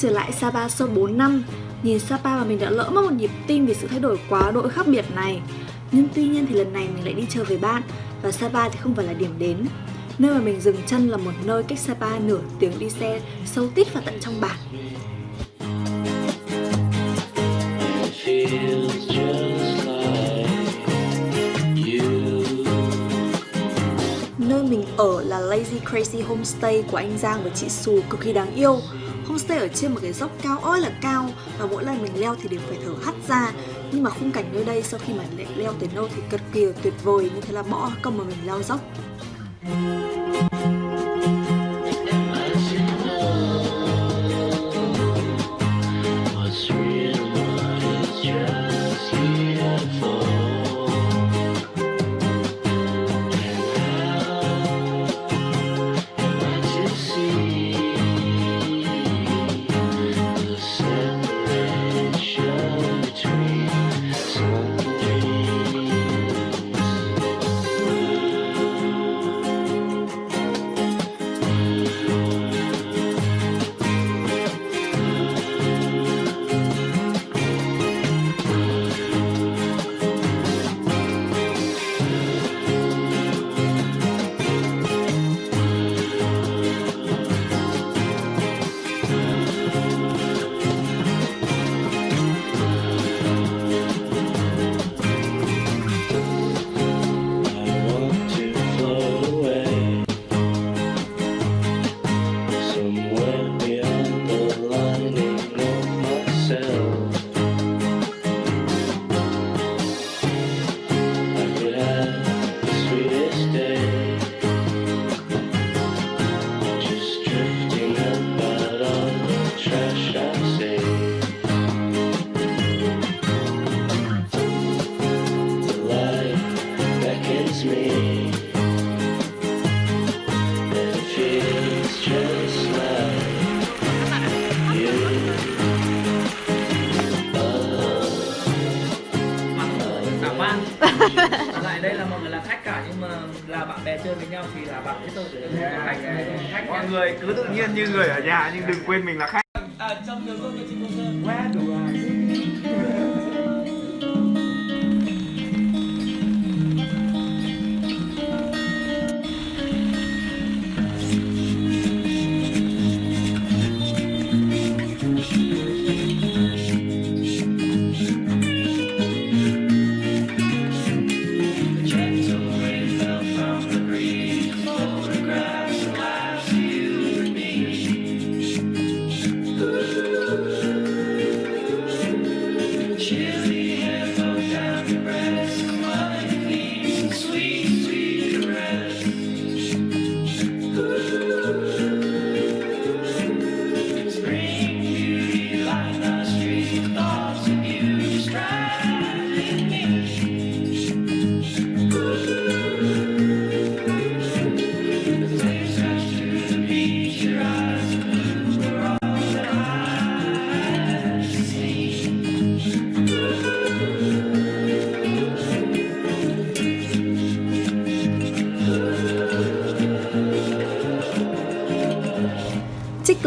Trở lại Sapa sau 4 năm. Nhìn Sapa mà mình đã lỡ mất một nhịp tim vì sự thay đổi quá độ khác biệt này. Nhưng tuy nhiên thì lần này mình lại đi chơi với bạn Và Sapa thì không phải là điểm đến. Nơi mà mình dừng chân là một nơi cách Sapa nửa tiếng đi xe, sâu tít vào tận trong bản. Lazy, Crazy Homestay của anh Giang và chị Sù cực kỳ đáng yêu. Homestay ở trên một cái dốc cao ơi là cao, Và mỗi lần mình leo thì đều phải thở hắt ra. Nhưng mà khung cảnh nơi đây sau khi mà leo tới nơi thì cực kỳ tuyệt vời, Như thế là bỏ công mà mình leo dốc. Chơi với nhau thì là bạn biết tôi. Khách mọi người cứ tự nhiên như người ở nhà nhưng đừng quên mình là khách. À, trong đường công chị công sơn. Quá đủ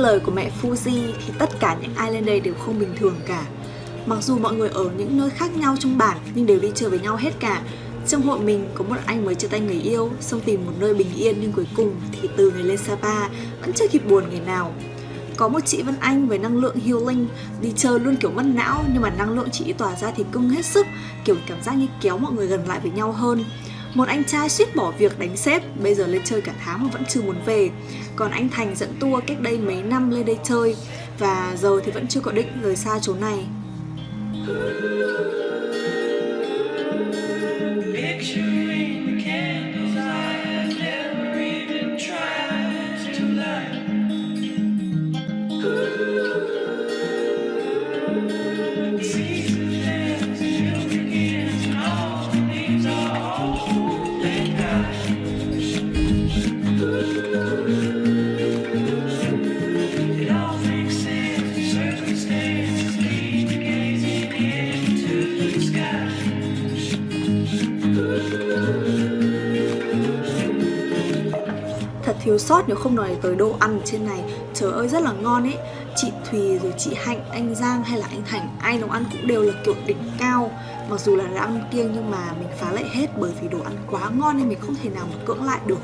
lời của mẹ Fuji thì tất cả những ai lên đây đều không bình thường cả. Mặc dù mọi người ở những nơi khác nhau trong bản nhưng đều đi chơi với nhau hết cả. Trong hội mình có một anh mới chia tay người yêu, Xong tìm một nơi bình yên nhưng cuối cùng thì từ ngày lên Sapa vẫn chưa kịp buồn ngày nào. Có một chị Vân Anh với năng lượng healing, đi chơi luôn kiểu mất não nhưng mà năng lượng chị tỏa ra thì cưng hết sức, kiểu cảm giác như kéo mọi người gần lại với nhau hơn một anh trai suýt bỏ việc đánh sếp, Bây giờ lên chơi cả tháng mà vẫn chưa muốn về. Còn anh Thành dẫn tour cách đây mấy năm lên đây chơi, Và giờ thì vẫn chưa có định rời xa chỗ này. thiếu sót nếu không nói tới đồ ăn trên này. Trời ơi rất là ngon ấy. Chị Thùy rồi chị Hạnh, anh Giang hay là anh Thành Ai nấu ăn cũng đều là kiểu đỉnh cao. Mặc dù là đã ăn kiêng nhưng mà mình phá lại hết Bởi vì đồ ăn quá ngon nên mình không thể nào mà cưỡng lại được.